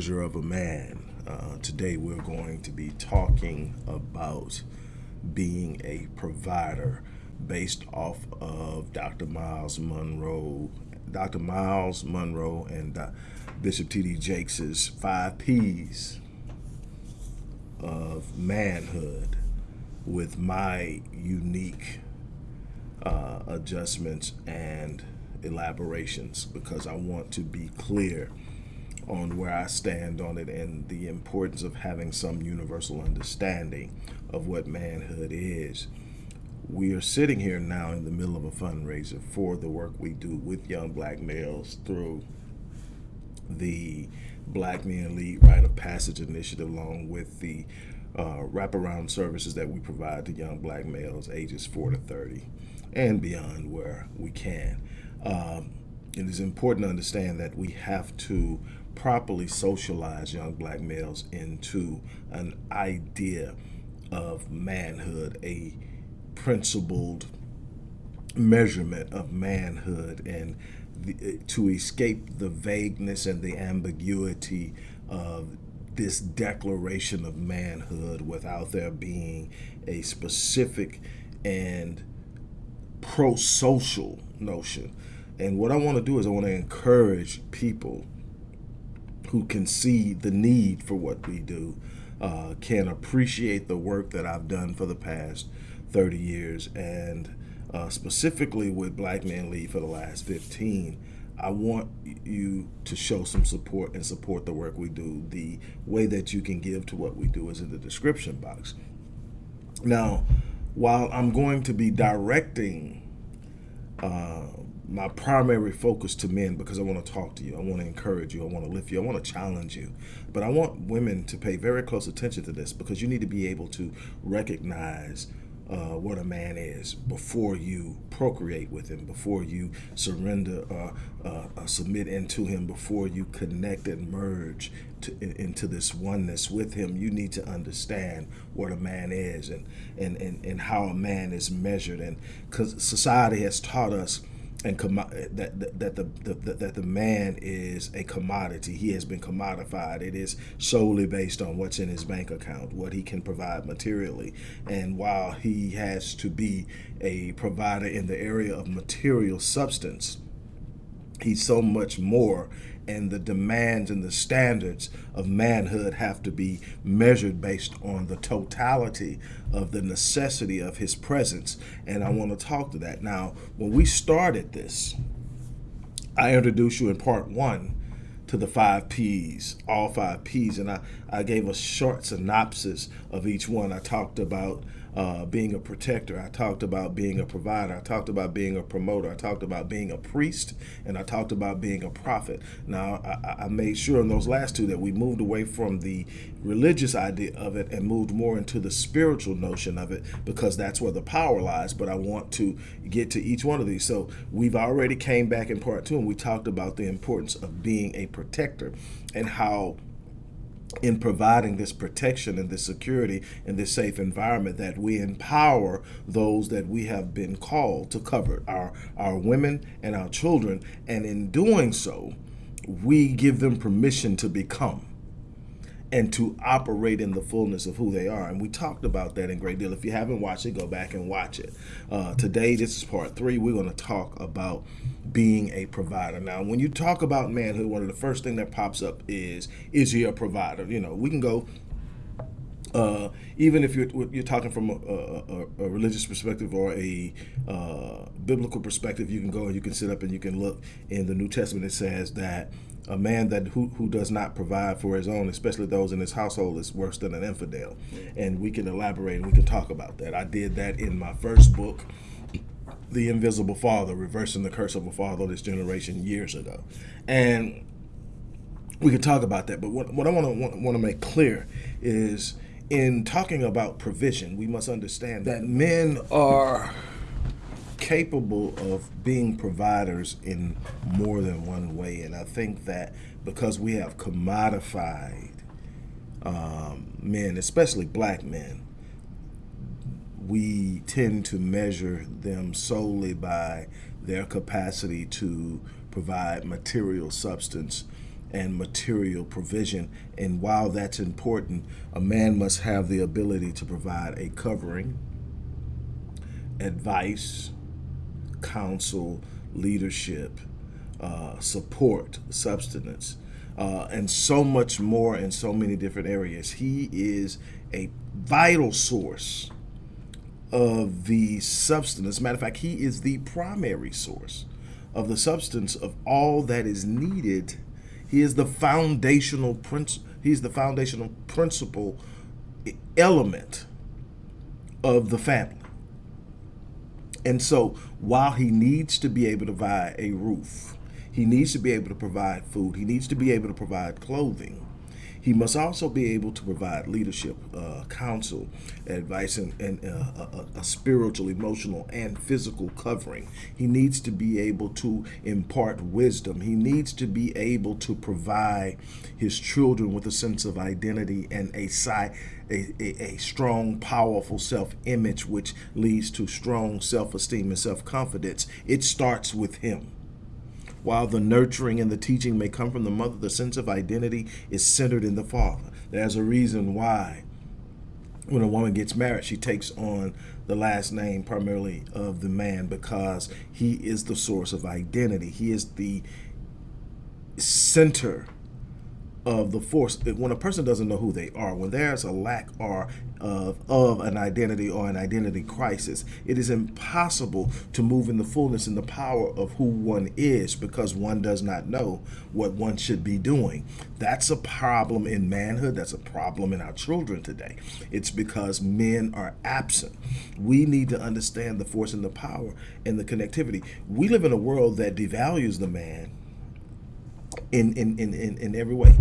Measure of a Man. Uh, today we're going to be talking about being a provider based off of Dr. Myles Munroe, Dr. Myles Munroe and uh, Bishop T.D. Jakes's five P's of manhood with my unique uh, adjustments and elaborations because I want to be clear on where I stand on it and the importance of having some universal understanding of what manhood is. We are sitting here now in the middle of a fundraiser for the work we do with young black males through the Black Men Lead Rite of Passage Initiative, along with the uh, wraparound services that we provide to young black males ages 4 to 30 and beyond where we can. Um, it is important to understand that we have to properly socialize young black males into an idea of manhood, a principled measurement of manhood, and the, eh, to escape the vagueness and the ambiguity of this declaration of manhood without there being a specific and pro-social notion. And what I want to do is I want to encourage people who can see the need for what we do, uh, can appreciate the work that I've done for the past 30 years, and uh, specifically with Black Man Lead for the last 15. I want you to show some support and support the work we do. The way that you can give to what we do is in the description box. Now, while I'm going to be directing uh, my primary focus to men because I want to talk to you, I want to encourage you, I want to lift you, I want to challenge you. But I want women to pay very close attention to this because you need to be able to recognize uh, what a man is before you procreate with him, before you surrender, uh, uh, uh submit into him, before you connect and merge to, in, into this oneness with him. You need to understand what a man is and, and, and, and how a man is measured. And because society has taught us and that that the, the, that the man is a commodity. He has been commodified. It is solely based on what's in his bank account, what he can provide materially. And while he has to be a provider in the area of material substance, he's so much more and the demands and the standards of manhood have to be measured based on the totality of the necessity of his presence. And I want to talk to that. Now, when we started this, I introduced you in part one to the five P's, all five P's, and I, I gave a short synopsis of each one. I talked about uh, being a protector. I talked about being a provider. I talked about being a promoter. I talked about being a priest, and I talked about being a prophet. Now, I, I made sure in those last two that we moved away from the religious idea of it and moved more into the spiritual notion of it because that's where the power lies. But I want to get to each one of these. So we've already came back in part two, and we talked about the importance of being a protector and how in providing this protection and this security and this safe environment that we empower those that we have been called to cover our our women and our children. And in doing so we give them permission to become and to operate in the fullness of who they are. And we talked about that in great deal. If you haven't watched it, go back and watch it. Uh, today, this is part three. We're going to talk about being a provider. Now, when you talk about manhood, one of the first thing that pops up is, is he a provider? You know, we can go uh, even if you're you're talking from a, a, a religious perspective or a uh, biblical perspective, you can go and you can sit up and you can look in the New Testament. It says that a man that who, who does not provide for his own, especially those in his household, is worse than an infidel. And we can elaborate and we can talk about that. I did that in my first book, The Invisible Father, Reversing the Curse of a Fatherless Generation years ago. And we can talk about that. But what, what I want to want, want to make clear is in talking about provision, we must understand that men are capable of being providers in more than one way. And I think that because we have commodified um, men, especially black men, we tend to measure them solely by their capacity to provide material substance and material provision. And while that's important, a man must have the ability to provide a covering, advice, counsel, leadership, uh, support, substance, uh, and so much more in so many different areas. He is a vital source of the substance. As a matter of fact, he is the primary source of the substance of all that is needed. He is the foundational prince. He's the foundational principle element of the family. And so while he needs to be able to provide a roof, he needs to be able to provide food, he needs to be able to provide clothing, he must also be able to provide leadership, uh, counsel, advice, and, and uh, a, a, spiritual, emotional, and physical covering. He needs to be able to impart wisdom. He needs to be able to provide his children with a sense of identity and a, a, a, a strong, powerful self-image, which leads to strong self-esteem and self-confidence. It starts with him. While the nurturing and the teaching may come from the mother, the sense of identity is centered in the father. There's a reason why when a woman gets married, she takes on the last name primarily of the man because he is the source of identity. He is the center of the force when a person doesn't know who they are when there's a lack or of, of an identity or an identity crisis it is impossible to move in the fullness and the power of who one is because one does not know what one should be doing. That's a problem in manhood. That's a problem in our children today. It's because men are absent. We need to understand the force and the power and the connectivity. We live in a world that devalues the man in, in, in, in, in every way.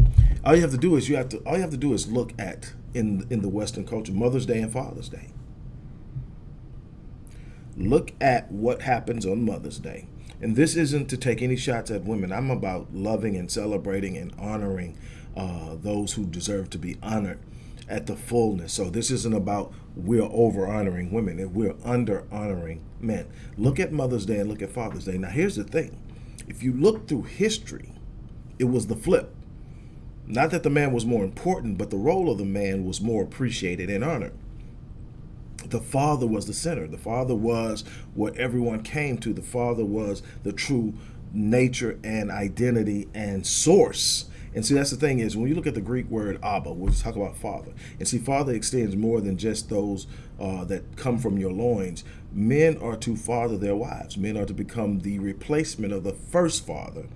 All you have to do is you have to all you have to do is look at in in the Western culture, Mother's Day and Father's Day. Look at what happens on Mother's Day. And this isn't to take any shots at women. I'm about loving and celebrating and honoring uh, those who deserve to be honored at the fullness. So this isn't about we're over honoring women and we're under honoring men. Look at Mother's Day and look at Father's Day. Now here's the thing. If you look through history, it was the flip. Not that the man was more important, but the role of the man was more appreciated and honored. The father was the center. The father was what everyone came to. The father was the true nature and identity and source. And see, that's the thing is when you look at the Greek word Abba, we'll talk about father. And see, father extends more than just those uh, that come from your loins. Men are to father their wives. Men are to become the replacement of the first father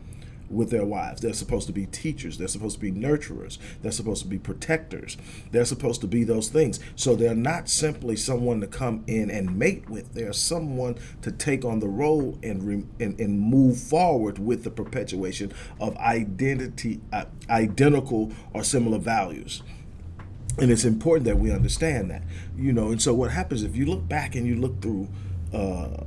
with their wives. They're supposed to be teachers. They're supposed to be nurturers. They're supposed to be protectors. They're supposed to be those things. So they're not simply someone to come in and mate with. They're someone to take on the role and and, and move forward with the perpetuation of identity, uh, identical or similar values. And it's important that we understand that, you know. And so what happens if you look back and you look through uh,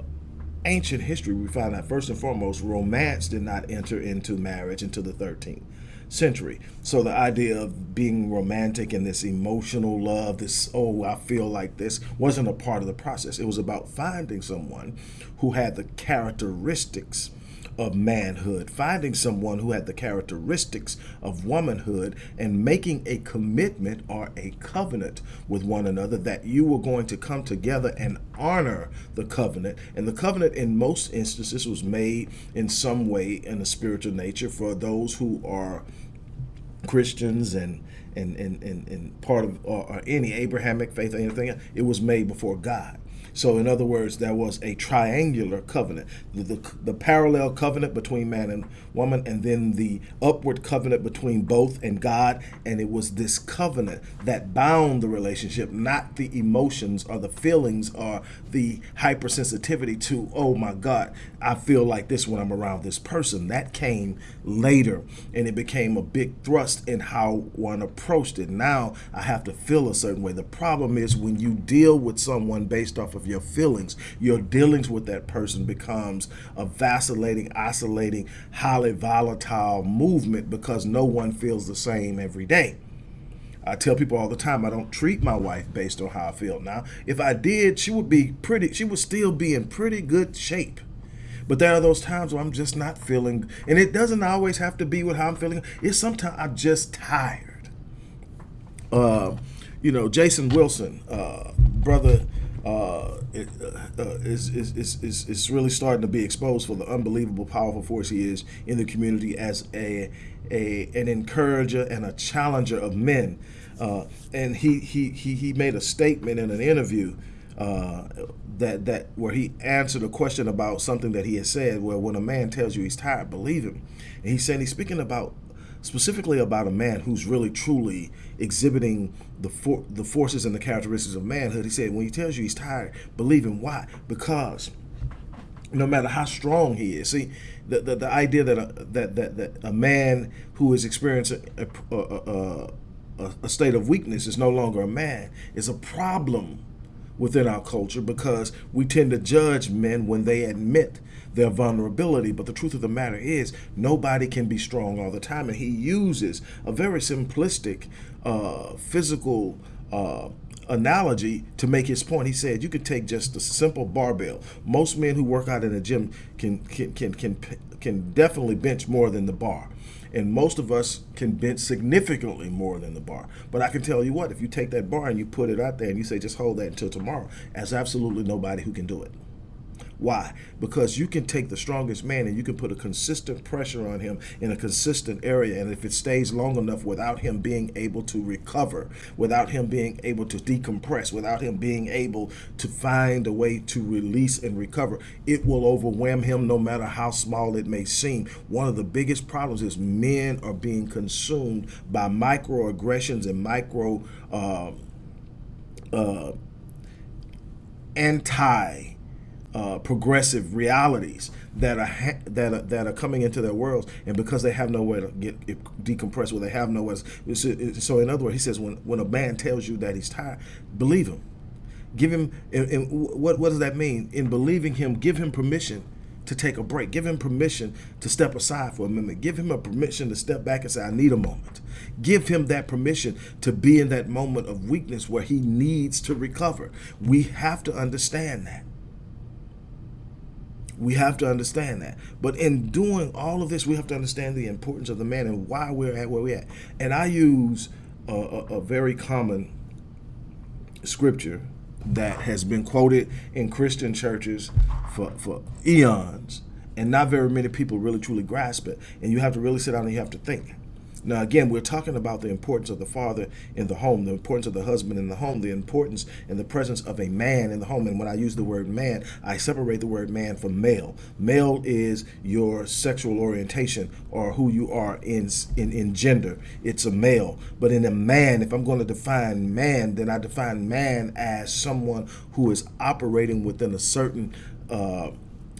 ancient history, we find that first and foremost, romance did not enter into marriage until the 13th century. So the idea of being romantic and this emotional love, this, oh, I feel like this, wasn't a part of the process. It was about finding someone who had the characteristics of manhood, finding someone who had the characteristics of womanhood and making a commitment or a covenant with one another that you were going to come together and honor the covenant. And the covenant in most instances was made in some way in a spiritual nature for those who are Christians and and, and, and, part of or, or any Abrahamic faith or anything, it was made before God. So in other words, there was a triangular covenant, the, the, the, parallel covenant between man and woman, and then the upward covenant between both and God. And it was this covenant that bound the relationship, not the emotions or the feelings or the hypersensitivity to, oh my God, I feel like this when I'm around this person. That came later and it became a big thrust in how one approached it. Now I have to feel a certain way. The problem is when you deal with someone based off of your feelings. Your dealings with that person becomes a vacillating, oscillating, highly volatile movement because no one feels the same every day. I tell people all the time I don't treat my wife based on how I feel. Now, if I did, she would be pretty, she would still be in pretty good shape. But there are those times where I'm just not feeling, and it doesn't always have to be with how I'm feeling. It's sometimes I'm just tired. Uh, you know, Jason Wilson, uh, brother, uh, it, uh, uh, is, is, is, is really starting to be exposed for the unbelievable powerful force he is in the community as a, a an encourager and a challenger of men. Uh, and he, he, he, he made a statement in an interview uh, that that where he answered a question about something that he had said. Where when a man tells you he's tired, believe him. And he said he's speaking about specifically about a man who's really truly exhibiting the for, the forces and the characteristics of manhood. He said when he tells you he's tired, believe him. Why? Because no matter how strong he is, see the the, the idea that a, that that that a man who is experiencing a, a, a, a state of weakness is no longer a man is a problem within our culture because we tend to judge men when they admit their vulnerability. But the truth of the matter is, nobody can be strong all the time. And he uses a very simplistic uh, physical uh, analogy to make his point. He said you could take just a simple barbell. Most men who work out in a gym can can can can, can definitely bench more than the bar and most of us can bench significantly more than the bar. But I can tell you what, if you take that bar and you put it out there and you say, just hold that until tomorrow, there's absolutely nobody who can do it. Why? Because you can take the strongest man and you can put a consistent pressure on him in a consistent area. And if it stays long enough without him being able to recover, without him being able to decompress, without him being able to find a way to release and recover, it will overwhelm him no matter how small it may seem. One of the biggest problems is men are being consumed by microaggressions and micro uh, uh, anti uh, progressive realities that are that are, that are coming into their worlds, and because they have nowhere to get decompressed, or they have nowhere. So, in other words, he says, when when a man tells you that he's tired, believe him. Give him. And, and what what does that mean? In believing him, give him permission to take a break. Give him permission to step aside for a minute. Give him a permission to step back and say, I need a moment. Give him that permission to be in that moment of weakness where he needs to recover. We have to understand that. We have to understand that. But in doing all of this, we have to understand the importance of the man and why we're at where we're at. And I use a, a, a very common scripture that has been quoted in Christian churches for, for eons, and not very many people really truly grasp it. And you have to really sit down and you have to think. Now, again, we're talking about the importance of the father in the home, the importance of the husband in the home, the importance and the presence of a man in the home. And when I use the word man, I separate the word man from male. Male is your sexual orientation or who you are in, in, in gender. It's a male. But in a man, if I'm going to define man, then I define man as someone who is operating within a certain uh,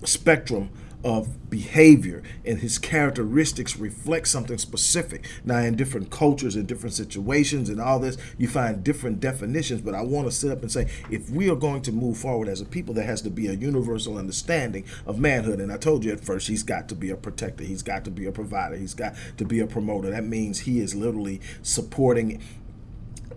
spectrum of behavior and his characteristics reflect something specific. Now, in different cultures and different situations and all this, you find different definitions. But I want to sit up and say, if we are going to move forward as a people, there has to be a universal understanding of manhood. And I told you at first, he's got to be a protector, he's got to be a provider, he's got to be a promoter. That means he is literally supporting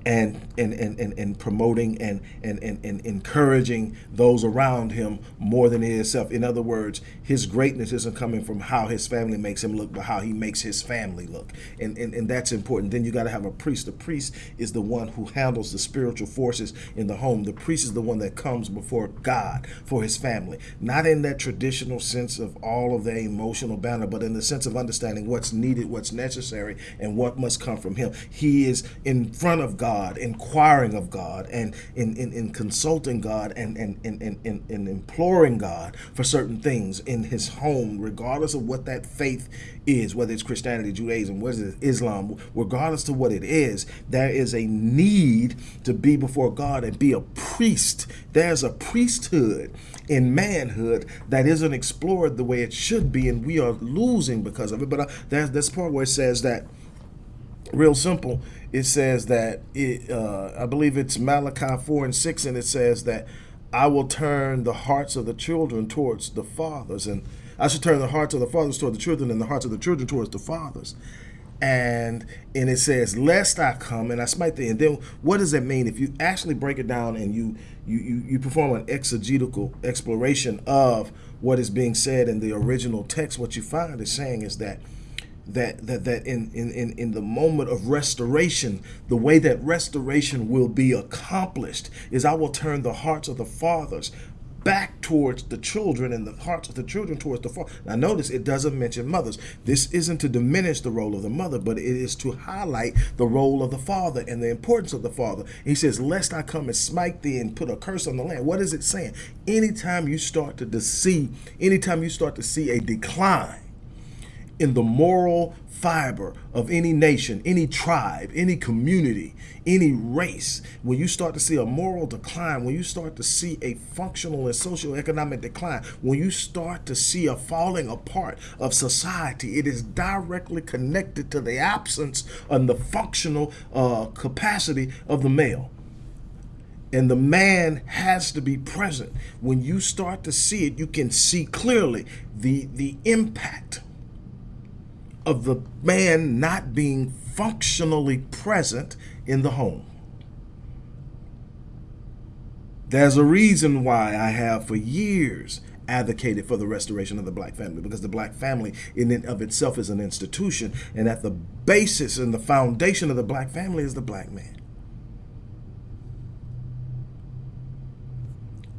and and, and, and, and promoting and, and, and, and encouraging those around him more than himself. In other words, his greatness isn't coming from how his family makes him look, but how he makes his family look. And, and, and that's important. Then you got to have a priest. The priest is the one who handles the spiritual forces in the home. The priest is the one that comes before God for his family. Not in that traditional sense of all of the emotional banner, but in the sense of understanding what's needed, what's necessary, and what must come from him. He is in front of God God, inquiring of God, and in, in, in consulting God and, and, and, and, and imploring God for certain things in his home, regardless of what that faith is, whether it's Christianity, Judaism, whether it's Islam, regardless to what it is, there is a need to be before God and be a priest. There's a priesthood in manhood that isn't explored the way it should be, and we are losing because of it. But uh, there's this part where it says that real simple. It says that it uh, i believe it's malachi 4 and 6 and it says that i will turn the hearts of the children towards the fathers and i should turn the hearts of the fathers toward the children and the hearts of the children towards the fathers. And and it says lest i come and i smite thee and then what does that mean? If you actually break it down and you you you, you perform an exegetical exploration of what is being said in the original text what you find is saying is that that that that in in in, in the moment of restoration the way that restoration will be accomplished is i will turn the hearts of the fathers back towards the children and the hearts of the children towards the father. Now notice it doesn't mention mothers. This isn't to diminish the role of the mother, but it is to highlight the role of the father and the importance of the father. He says, lest I come and smite thee and put a curse on the land. What is it saying? Anytime you start to see, anytime you start to see a decline in the moral fiber of any nation, any tribe, any community, any race, when you start to see a moral decline, when you start to see a functional and socioeconomic decline, when you start to see a falling apart of society, it is directly connected to the absence and the functional uh, capacity of the male. And the man has to be present. When you start to see it you can see clearly the the impact of the man not being functionally present in the home. There's a reason why I have for years advocated for the restoration of the black family because the black family in and of itself is an institution and at the basis and the foundation of the black family is the black man.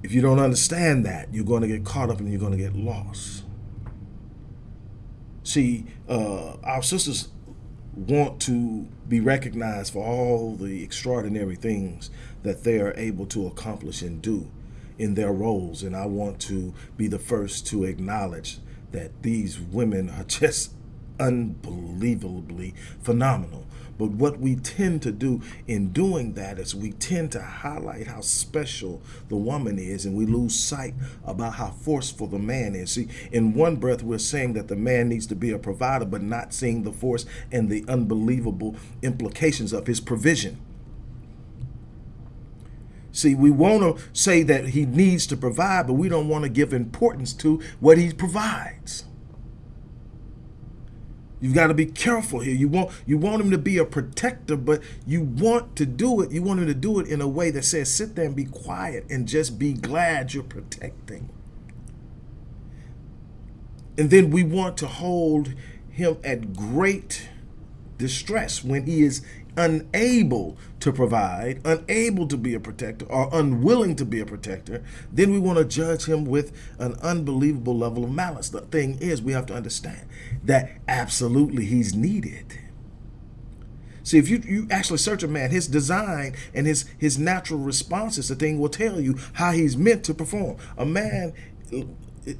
If you don't understand that, you're going to get caught up and you're going to get lost. See, uh, our sisters want to be recognized for all the extraordinary things that they are able to accomplish and do in their roles. And I want to be the first to acknowledge that these women are just unbelievably phenomenal. But what we tend to do in doing that is we tend to highlight how special the woman is and we lose sight about how forceful the man is. See, in one breath, we're saying that the man needs to be a provider, but not seeing the force and the unbelievable implications of his provision. See, we want to say that he needs to provide, but we don't want to give importance to what he provides. You've got to be careful here. You want you want him to be a protector, but you want to do it. You want him to do it in a way that says, sit there and be quiet and just be glad you're protecting. And then we want to hold him at great distress when he is unable to provide, unable to be a protector, or unwilling to be a protector, then we want to judge him with an unbelievable level of malice. The thing is, we have to understand that absolutely he's needed. See, if you, you actually search a man, his design and his, his natural responses, the thing will tell you how he's meant to perform. A man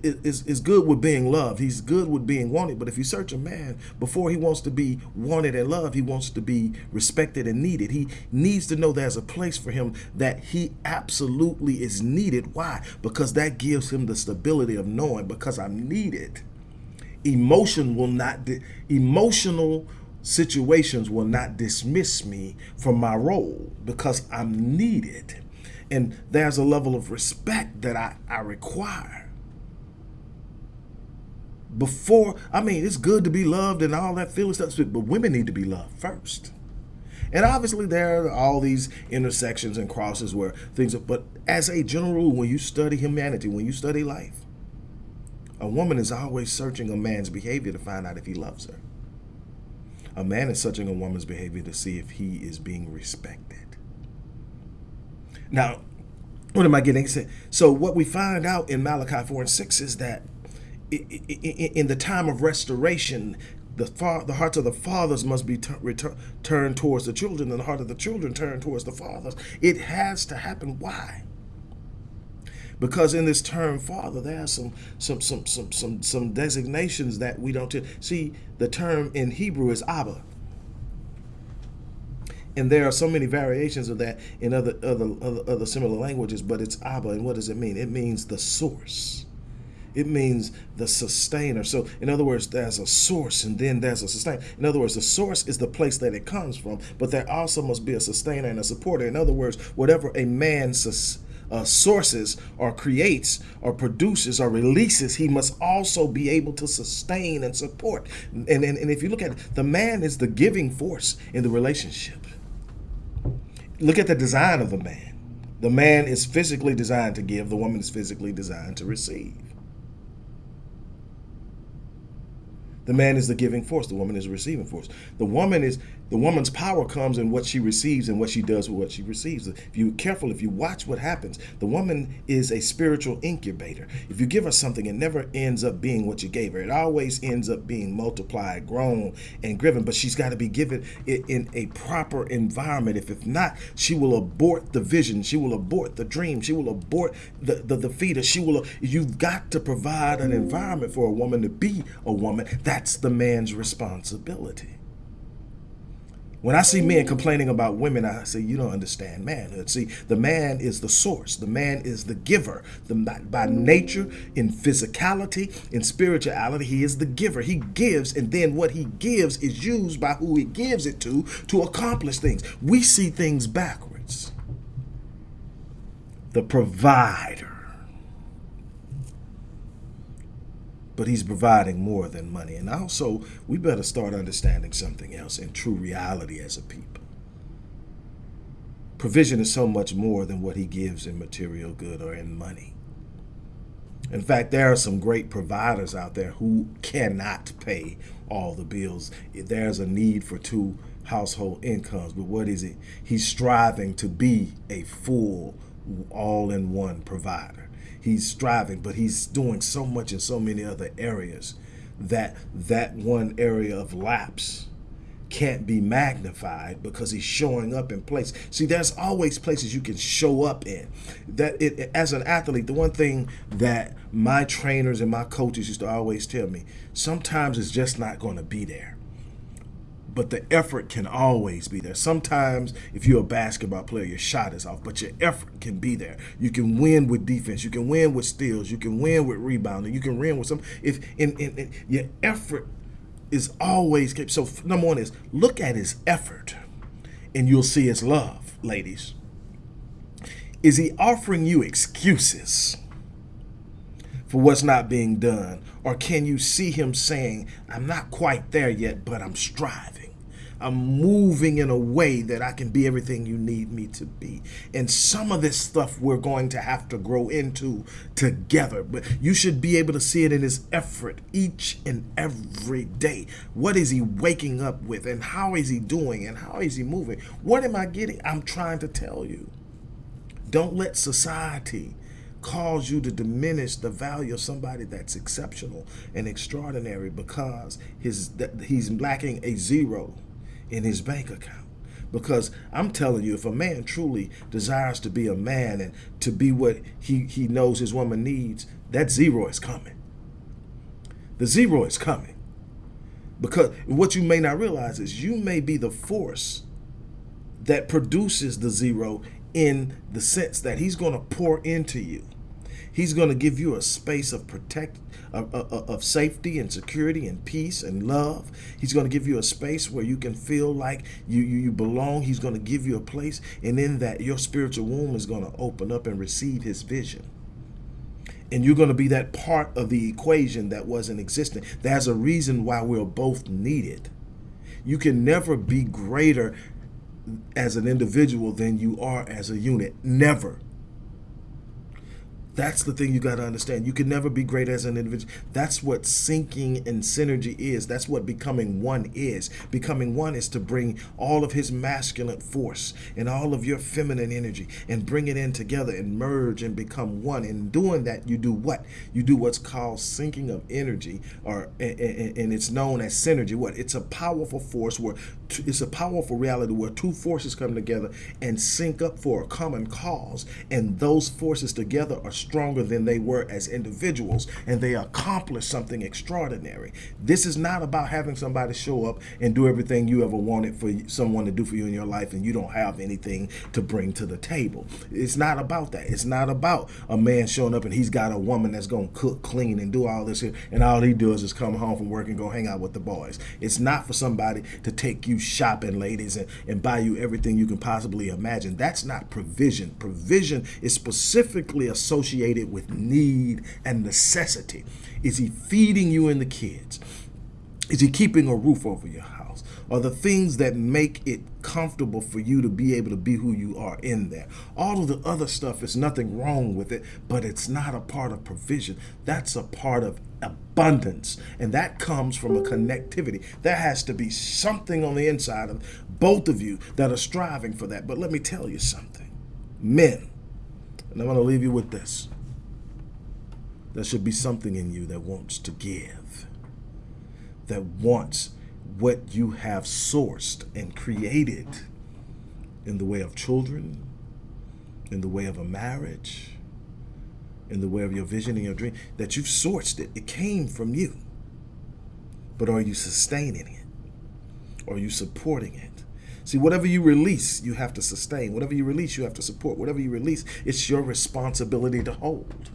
is, is good with being loved. He's good with being wanted. But if you search a man, before he wants to be wanted and loved, he wants to be respected and needed. He needs to know there's a place for him that he absolutely is needed. Why? Because that gives him the stability of knowing because I'm needed. Emotion will not, emotional situations will not dismiss me from my role because I'm needed. And there's a level of respect that I, I require before, I mean, it's good to be loved and all that feeling stuff, but women need to be loved first. And obviously there are all these intersections and crosses where things are, but as a general rule, when you study humanity, when you study life, a woman is always searching a man's behavior to find out if he loves her. A man is searching a woman's behavior to see if he is being respected. Now, what am I getting? So what we find out in Malachi 4 and 6 is that in the time of restoration, the, the hearts of the fathers must be turned towards the children, and the heart of the children turned towards the fathers. It has to happen. Why? Because in this term father, there are some some some some some some designations that we don't see. The term in Hebrew is Abba. And there are so many variations of that in other other other, other similar languages, but it's Abba. And what does it mean? It means the source it means the sustainer. So in other words, there's a source and then there's a sustainer. In other words, the source is the place that it comes from, but there also must be a sustainer and a supporter. In other words, whatever a man uh, sources or creates or produces or releases, he must also be able to sustain and support. And, and, and if you look at it, the man is the giving force in the relationship. Look at the design of the man. The man is physically designed to give, the woman is physically designed to receive. The man is the giving force. The woman is the receiving force. The woman is the woman's power comes in what she receives and what she does with what she receives. If you're careful, if you watch what happens, the woman is a spiritual incubator. If you give her something, it never ends up being what you gave her. It always ends up being multiplied, grown, and given. But she's got to be given it in a proper environment. If if not, she will abort the vision. She will abort the dream. She will abort the the, the fetus. She will. You've got to provide an environment for a woman to be a woman. That's the man's responsibility. When I see men complaining about women, I say, you don't understand manhood. See, the man is the source. The man is the giver. The, by mm-hmm. nature, in physicality, in spirituality, he is the giver. He gives, and then what he gives is used by who he gives it to to accomplish things. We see things backwards. The provider but he's providing more than money. And also, we better start understanding something else in true reality as a people. Provision is so much more than what he gives in material good or in money. In fact, there are some great providers out there who cannot pay all the bills. There's a need for two household incomes, but what is it? He's striving to be a full, all-in-one provider he's striving, but he's doing so much in so many other areas that that one area of lapse can't be magnified because he's showing up in place. See, there's always places you can show up in. That it, as an athlete, the one thing that my trainers and my coaches used to always tell me, sometimes it's just not going to be there but the effort can always be there. Sometimes if you're a basketball player, your shot is off, but your effort can be there. You can win with defense. You can win with steals. You can win with rebounding. You can win with some. If in, in, in your effort is always kept. So number one is look at his effort, and you'll see his love, ladies. Is he offering you excuses? for what's not being done? Or can you see him saying, I'm not quite there yet, but I'm striving. I'm moving in a way that I can be everything you need me to be. And some of this stuff we're going to have to grow into together. But you should be able to see it in his effort each and every day. What is he waking up with? And how is he doing? And how is he moving? What am I getting? I'm trying to tell you. Don't let society cause you to diminish the value of somebody that's exceptional and extraordinary because his he's lacking a zero in his bank account. Because I'm telling you, if a man truly desires to be a man and to be what he, he knows his woman needs, that zero is coming. The zero is coming. Because what you may not realize is you may be the force that produces the zero in the sense that he's going to pour into you. He's going to give you a space of protect of, of, of, safety and security and peace and love. He's going to give you a space where you can feel like you, you, you belong. He's going to give you a place. And in that, your spiritual womb is going to open up and receive his vision. And you're going to be that part of the equation that wasn't existing. There's a reason why we're both needed. You can never be greater as an individual than you are as a unit. Never. That's the thing you got to understand. You can never be great as an individual. That's what syncing and synergy is. That's what becoming one is. Becoming one is to bring all of his masculine force and all of your feminine energy and bring it in together and merge and become one. In doing that, you do what? You do what's called syncing of energy, or and it's known as synergy. What? It's a powerful force where it's a powerful reality where two forces come together and sync up for a common cause, and those forces together are stronger than they were as individuals and they accomplish something extraordinary. This is not about having somebody show up and do everything you ever wanted for someone to do for you in your life and you don't have anything to bring to the table. It's not about that. It's not about a man showing up and he's got a woman that's going to cook, clean, and do all this here, and all he does is come home from work and go hang out with the boys. It's not for somebody to take you shopping, ladies, and, and buy you everything you can possibly imagine. That's not provision. Provision is specifically associated with need and necessity. Is he feeding you and the kids? Is he keeping a roof over your house? Are the things that make it comfortable for you to be able to be who you are in there? All of the other stuff is nothing wrong with it, but it's not a part of provision. That's a part of abundance. And that comes from a connectivity. There has to be something on the inside of both of you that are striving for that. But let me tell you something. Men, and I'm going to leave you with this. There should be something in you that wants to give, that wants what you have sourced and created in the way of children, in the way of a marriage, in the way of your vision and your dream, that you've sourced it. It came from you. But are you sustaining it? Are you supporting it? See, whatever you release, you have to sustain. Whatever you release, you have to support. Whatever you release, it's your responsibility to hold.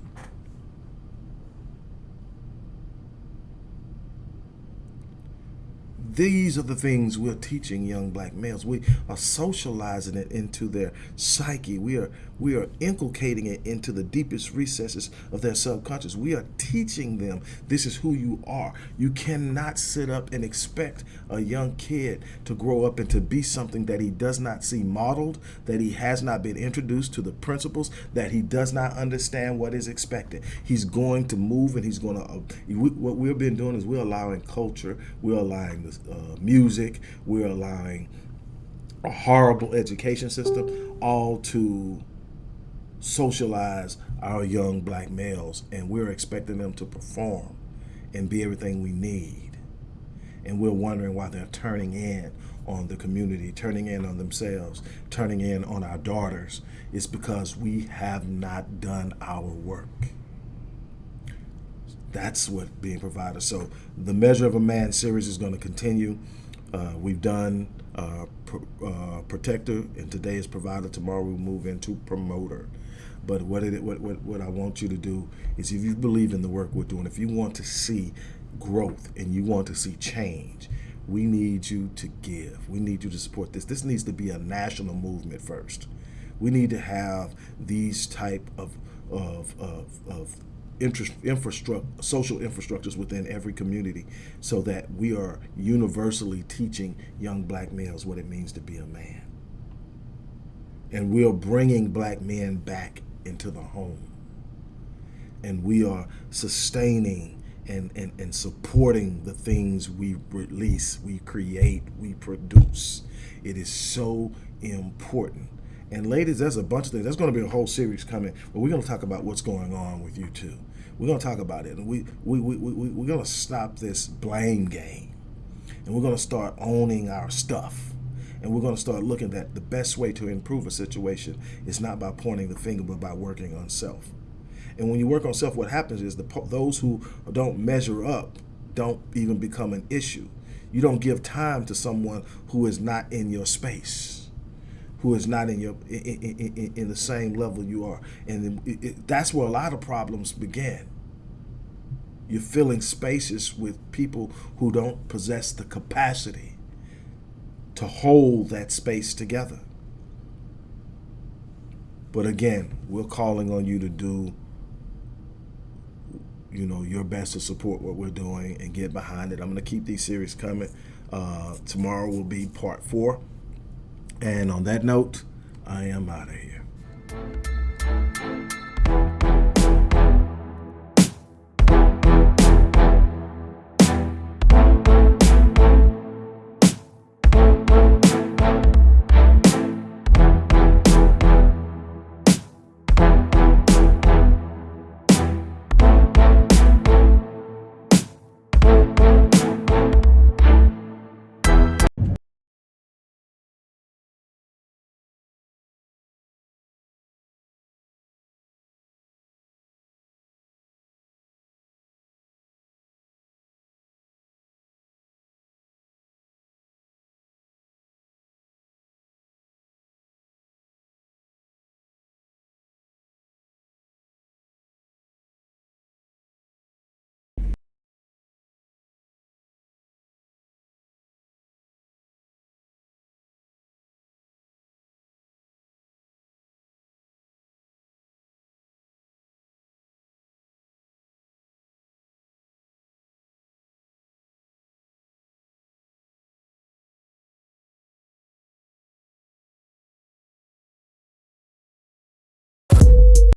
These are the things we're teaching young black males. We are socializing it into their psyche. We are we are inculcating it into the deepest recesses of their subconscious. We are teaching them this is who you are. You cannot sit up and expect a young kid to grow up and to be something that he does not see modeled, that he has not been introduced to the principles, that he does not understand what is expected. He's going to move and he's going to, uh, we, what we've been doing is we're allowing culture, we're allowing the uh, music, we're allowing a horrible education system all to socialize our young black males and we're expecting them to perform and be everything we need. And we're wondering why they're turning in on the community, turning in on themselves, turning in on our daughters. It's because we have not done our work. That's what being provided. So the Measure of a Man series is going to continue. Uh, we've done uh, uh, protector, and today is provider. Tomorrow we move into promoter. But what, it, what, what, what I want you to do is if you believe in the work we're doing, if you want to see growth and you want to see change, we need you to give. We need you to support this. This needs to be a national movement first. We need to have these type of, of, of, of infrastructure, social infrastructures within every community so that we are universally teaching young black males what it means to be a man. And we are bringing black men back into the home. And we are sustaining and, and, and supporting the things we release, we create, we produce. It is so important. And ladies, there's a bunch of things. There's going to be a whole series coming, but we're going to talk about what's going on with you too. We're going to talk about it. And we, we, we, we, we're going to stop this blame game. And we're going to start owning our stuff and we're going to start looking at the best way to improve a situation is not by pointing the finger, but by working on self. And when you work on self, what happens is the those who don't measure up don't even become an issue. You don't give time to someone who is not in your space, who is not in your in, in, in the same level you are, and it, it, that's where a lot of problems begin. You're filling spaces with people who don't possess the capacity to hold that space together. But again, we're calling on you to do you know your best to support what we're doing and get behind it. I'm going to keep these series coming. Uh, tomorrow will be part four. And on that note, I am out of here.